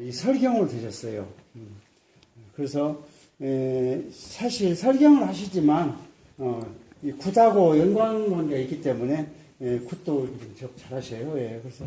이 설경을 드렸어요. 음. 그래서 에, 사실 설경을 하시지만 어, 이 굿하고 연관관계가 있기 때문에 에, 굿도 좀 잘하셔요. 예, 그래서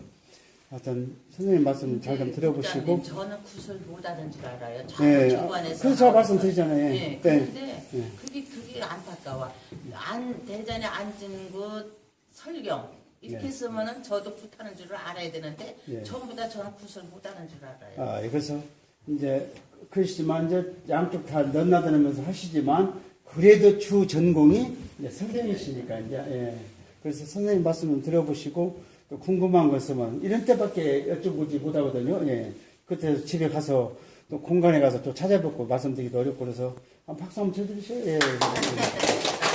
하여튼 선생님 말씀 잘 좀 들어보시고 국장님, 저는 굿을 못하는 줄 알아요. 예, 저는 중간에서 그래서 제가. 말씀드리잖아요. 네. 그런데 예. 그게 그게 안타까워. 안 대전에 앉은 굿 설경 이렇게 예. 쓰면은 저도 굿하는 줄을 알아야 되는데 예. 전부 다 저는 굿을 못하는 줄 알아요. 아, 예, 그래서 이제 그러시지만 이제 양쪽 다 넘나드면서 하시지만 그래도 주 전공이 이제 선생님이시니까 이제 예. 그래서 선생님 말씀을 들어보시고 또 궁금한 거 있으면 이런 때밖에 여쭤보지 못하거든요. 예. 그때 집에 가서 또 공간에 가서 또 찾아뵙고 말씀드리기도 어렵고 그래서 한 박수 한번 쳐주세요. 예.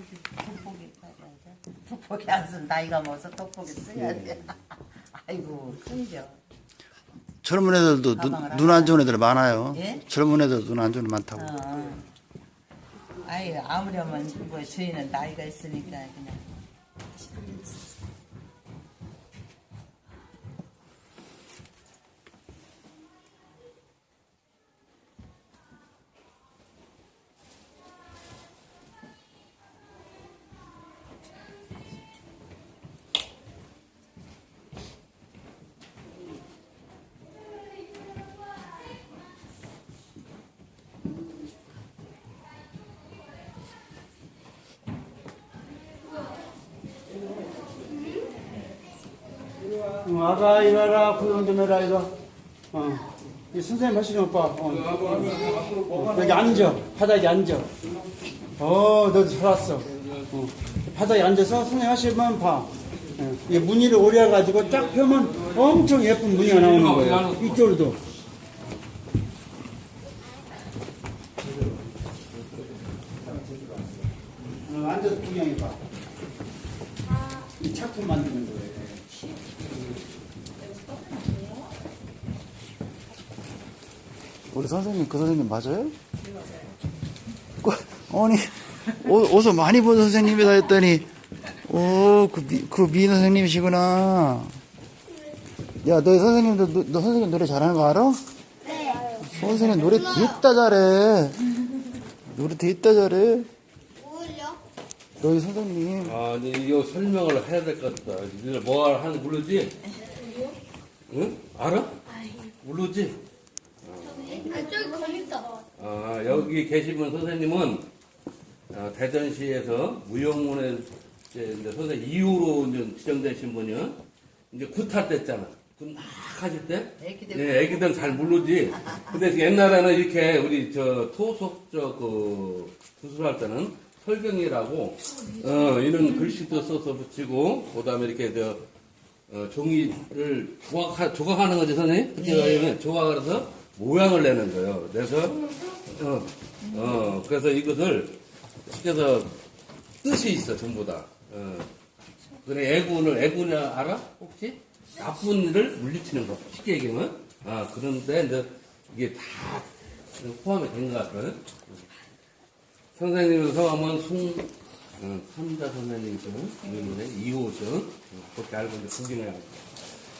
예. 저기 돋보기 돋보기 안 쓰면 나이가 먹어서 돋보기 써야 돼. 아이고 큰죠. 젊은 애들도 눈 안 좋은 애들 많아요. 예? 젊은 애들 눈안 좋은 애 많다고. 어. 아이 아무려면 뭐 저희는 나이가 있으니까 그냥 어, 아가 이가라 구경 좀 해라 이거. 어. 이 선생님 하시는 오빠. 어. 여기 앉아. 바닥에 앉아. 어, 너도 잘 왔어. 어. 바닥에 앉아서 선생님 하시면 봐. 어. 이게 무늬를 오려 가지고 딱 펴면 엄청 예쁜 무늬가 나오는 거예요. 이쪽으로도. 어, 앉아서 구경해 봐. 이 작품 만드는 거예요. 우리 선생님 그 선생님 맞아요? 그, 아니 어, 어서 많이 본 선생님이다 했더니 오그 그 미인 선생님이시구나. 야너 선생님도 너, 너 선생님 노래 잘하는 거 알아? 네. 선생님 노래 됐다 잘해. 노래 됐다 잘해. 너희 선생님 아, 근데 이거 설명을 해야 될 것 같다. 니들 뭐 하는지 모르지? 응? 알아? 모르지? 저기 걸린다. 아, 여기 계시는 선생님은 아, 대전시에서 무용문에 이제 이제 선생님 이후로 이제 지정되신 분이요. 이제 굿할 때 있잖아. 굿막 하실 때? 애기들 네, 애기들은 잘 모르지. 근데 옛날에는 이렇게 우리 저 토속 저그 구술할 때는 설경이라고 어 이런 글씨도 써서 붙이고 그다음에 이렇게 저 어, 종이를 조각 조각하는 거지 선생님? 그렇게 가면 조각을 해서 모양을 내는 거예요. 그래서 어, 어 그래서 이것을 시켜서 뜻이 있어 전부 다. 어. 그래 애군을 애군을 알아 혹시? 나쁜 일을 물리치는 거 쉽게 얘기하면 아 그런데 이제 이게 다 포함이 된 것 같아요. 선생님 성함은 송 어, 삼자 선생님이죠. 이호죠. 어, 그렇게 알고 이제 구경을 하고.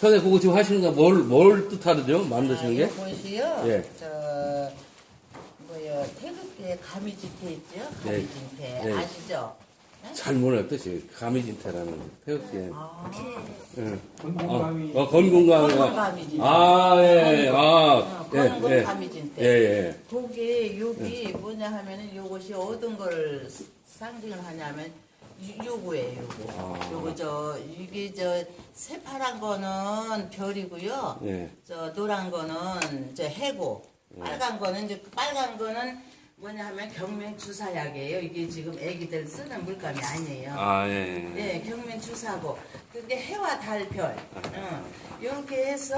선생님 그거 지금 하시는 거 뭘 뭘 뜻하죠? 만드시는 게? 이것이요. 예. 저 뭐요 태극기에 가미진태 있죠? 네. 가미진태 네. 아시죠? 잘 모르는 뜻이 가미진태라는 태극기에. 아, 예. 건강감이 어, 어, 건공감. 건강감이지. 아, 예, 예. 아, 어, 예, 그런 건 예. 가미진태. 예, 예. 거기 여기 뭐냐 하면은 요것이 어떤 걸 상징을 하냐면 요- 요거예요 요거 아. 요거 저 이게 저 새파란 거는 별이고요 예. 저 노란 거는 저 해고 빨간 거는 이제 그 빨간 거는 뭐냐 하면 경면 주사약이에요 이게 지금 애기들 쓰는 물감이 아니에요 아, 예. 예. 예, 경면 주사고 그게 해와 달, 별. 어, 이렇게 해서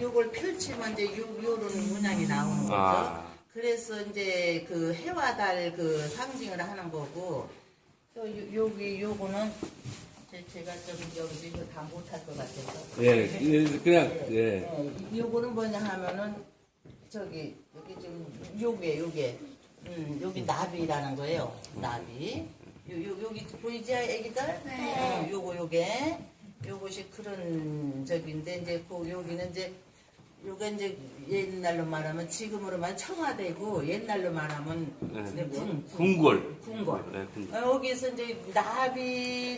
요걸 펼치면 이제 요 요런 문양이 나오는 거죠. 아. 그래서 이제 그 해와 달 그 상징을 하는 거고 또 요, 여기 요거는 제- 제가 좀 여기 이거 다 못할 것 같아서. 예, 예, 그냥, 예. 예, 요거는 뭐냐 하면은 저기 여기 지금 요게 요게 음, 여기 나비라는 거예요. 나비. 요, 요, 여기 보이지, 애기들? 네. 어, 요거, 요게. 요것이 그런 적인데, 이제, 그, 여기는 이제, 요게 이제 옛날로 말하면, 지금으로 말하면 청와대고, 옛날로 말하면, 이제 궁, 궁궐. 궁궐. 네, 궁궐. 어, 여기서 이제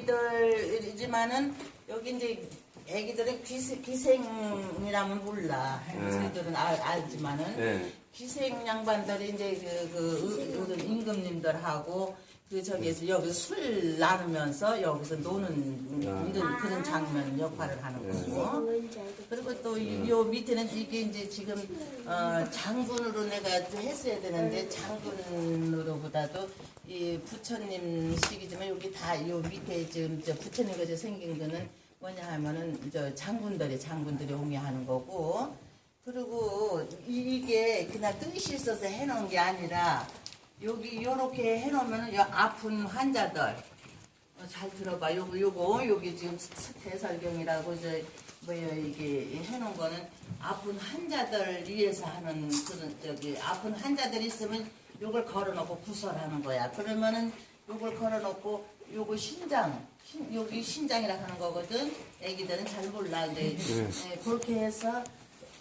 나비들이지만은 여기 이제 애기들은 기세, 기생이라면 몰라. 저희들은 알, 알지만은 네. 기생 양반들이 이제 그, 그, 의- 의- 임금님들하고 그 저기에서 여기서 술 나누면서 여기서 노는 이런 그런 장면 역할을 하는 거고. 그리고 또 요 밑에는 이게 이제 지금 어, 장군으로 내가 했어야 되는데 장군으로보다도 이 부처님 식이지만 여기 다 요 밑에 지금 저 부처님 것이 생긴 거는 뭐냐 하면은 저 장군들이 장군들이 옹이하는 거고. 그리고 이- 이게 그냥 뜻이 있어서 해놓은 게 아니라 여기 요렇게 해놓으면은 요 아픈 환자들 어, 잘 들어봐. 요거, 요거, 여기 지금 스- 대설경이라고, 저, 뭐야, 이게 해놓은 거는 아픈 환자들 위해서 하는 그런, 저기, 아픈 환자들 있으면 요걸 걸어놓고 구설하는 거야. 그러면은 요걸 걸어놓고 요거 신장, 신- 여기 신장이라 하는 거거든. 애기들은 잘 몰라. 근데 예, 그렇게 해서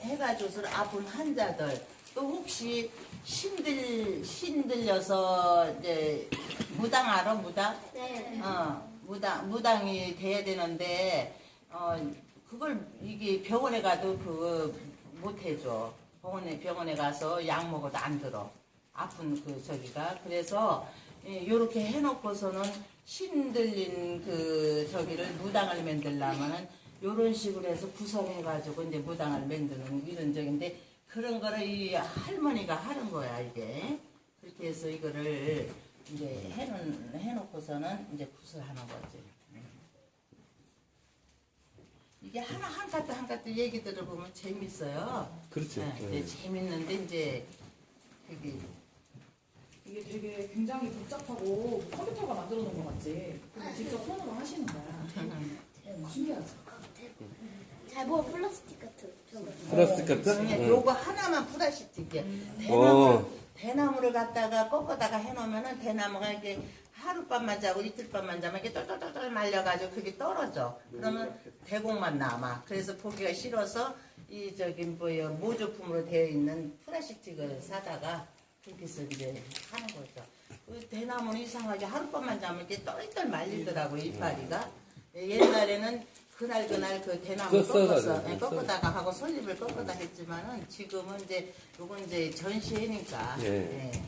해가지고서 아픈 환자들 또 혹시 신들 신들려서 이제 무당 알아 무당? 네. 어 무당 무당이 돼야 되는데 어 그걸 이게 병원에 가도 그거 못 해줘 병원에 병원에 가서 약 먹어도 안 들어 아픈 그 저기가 그래서 이렇게 해놓고서는 신들린 그 저기를 무당을 만들려면은 요런 식으로 해서 구성해가지고 이제 무당을 만드는 이런 적인데 그런 거를 이 할머니가 하는 거야 이게 그렇게 해서 이거를 이제 해놓, 해놓고서는 이제 구슬하는 거지. 이게 하나 한 가지 한 가지 얘기 들어보면 재밌어요. 그렇죠. 네, 네. 네, 재밌는데 이제 그게 이게 되게 굉장히 복잡하고 컴퓨터가 만들어 놓은 것 같지. 직접 손으로 하시는 거야. 신기하죠? 잘 보면 플라스틱 같은 저거. 플라스틱 같은? 그냥 네. 요거 하나만 플라스틱이야. 어. 대나무, 대나무를 갖다가 꺾어다가 해놓으면은 대나무가 이렇게 하룻밤만 자고 이틀밤만 자면 이렇게 똘똘똘똘 말려가지고 그게 떨어져. 그러면 대공만 남아. 그래서 보기가 싫어서 이 저기 뭐예요 모조품으로 되어 있는 플라스틱을 사다가 그렇게 해서 이제 하는 거죠. 그 대나무는 이상하게 하룻밤만 자면 이렇게 똘똘 말리더라고 이파리가. 옛날에는 그날 그날 그 대나무 꺾어서 예, 썼어. 꺾어다가 하고 솔잎을 꺾어다 했지만은 지금은 이제 요건 이제 전시회니까 예. 예.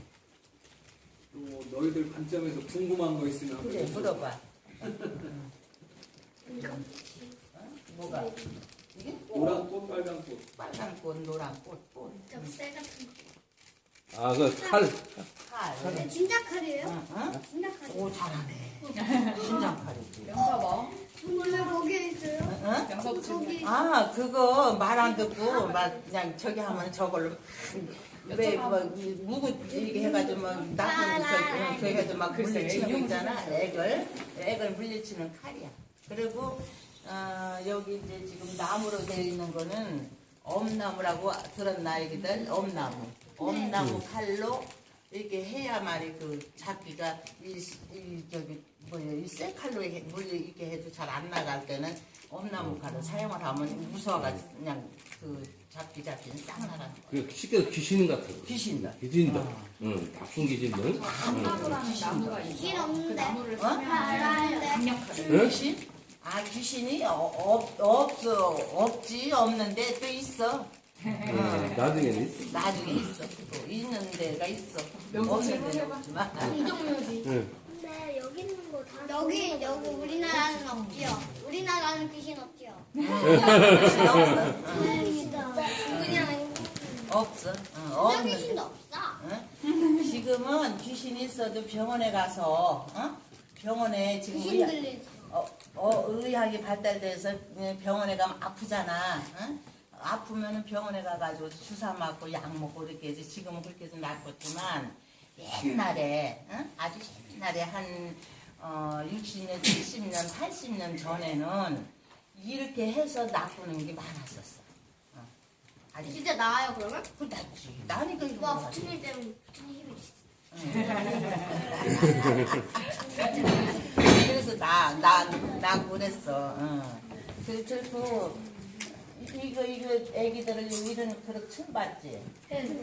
뭐 너희들 관점에서 궁금한 거 있으면 그래 한번 물어봐 뭐가 이게 노란 꽃, 빨간 꽃. 빨간 꽃 노란 꽃 꽃. 접새 같은 거. 아, 그 칼. 칼 네, 진짜 칼이에요? 응, 응? 진짜 칼. 오 잘하네 신장칼이지 명사봐. 원래 거기에 있어요? 응? 명사도 거기 아 그거 말 안 듣고 막 그냥 저기 하면 저걸로 왜뭐 무구 이렇게 해가지고 막 나쁜 저기 그 해가지고 막 글쎄, 이용을 있잖아 액을 액을 물리치는 칼이야 그리고 어, 여기 이제 지금 나무로 되어 있는 거는 엄나무라고 들었나 애기들 엄나무 엄나무 칼로 이렇게 해야만이 그 잡기가 이, 이 저기 뭐야 이 쇠 칼로 이렇게 물리 이렇게 해도 잘 안 나갈 때는 엄나무 칼을 사용을 하면 무서워가지고 그냥 그 잡기 잡기는 싹 나가는 거야. 그 쉽게 귀신 같은 거. 귀신들. 귀신들. 아. 응, 나쁜 귀신들. 응. 나무라는 나무가 있어. 길 없는데. 그 나무를 어? 쓰면 알았는데. 강력하게. 응? 귀신? 아 귀신이 어, 없 없어 없지 없는데 또 있어. 응, 나중에는. 나중에 있어. 또 있는 데가 있어. 없는 데는. 없지만. 이동묘지. 응. 근데 여기 있는 거 다. 여기 여기 우리나라는 없지요. 우리나라는 귀신 없지요. 귀신 없어. 그냥 없어. 응, 그냥 없는 귀신도 없어. 응? 지금은 귀신이 있어도 병원에 가서 어? 병원에 지금 귀신 들리지. 어, 어, 의학이 발달돼서 병원에 가면 아프잖아. 응? 아프면은 병원에 가가지고 주사 맞고 약 먹고 이렇게 해서 지금은 그렇게 해서 낫겠지만 옛날에 응? 아주 옛날에 한 어, 60년, 70년, 80년 전에는 이렇게 해서 낫고는 게 많았었어. 어. 아니, 진짜 나아요 그러면? 그 낫지. 나니까 이거 와 부처님 때문에 부처님 힘이 있어. 그래서 나, 나, 나 그랬어. 어. 그, 그리고, 이거, 이거, 애기들을 이런 그릇 처음 봤지?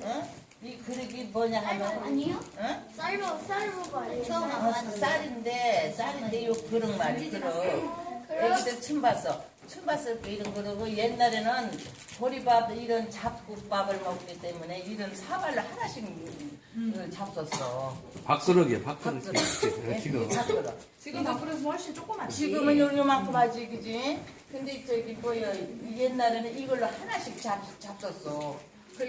어? 이 그릇이 뭐냐 하면, 아니요? 어? 쌀밥 쌀밥 아니에요? 처음 안 어, 봤는데. 쌀인데, 쌀인데, 요 그릇 말이, 그릇. 애기들 처음 봤어. 처음 봤을 때 이런 그러고 옛날에는 보리밥 이런 잡곡밥을 먹기 때문에 이런 사발로 하나씩 그 잡섰어. 밥그릇이야, 밥그릇. 이렇게. 지금. 밥그릇. 지금 밥그릇은 훨씬 조그맣지. 지금은 요- 요만큼 하지, 그지? 근데 저기 뭐야, 옛날에는 이걸로 하나씩 잡, 잡섰어. 그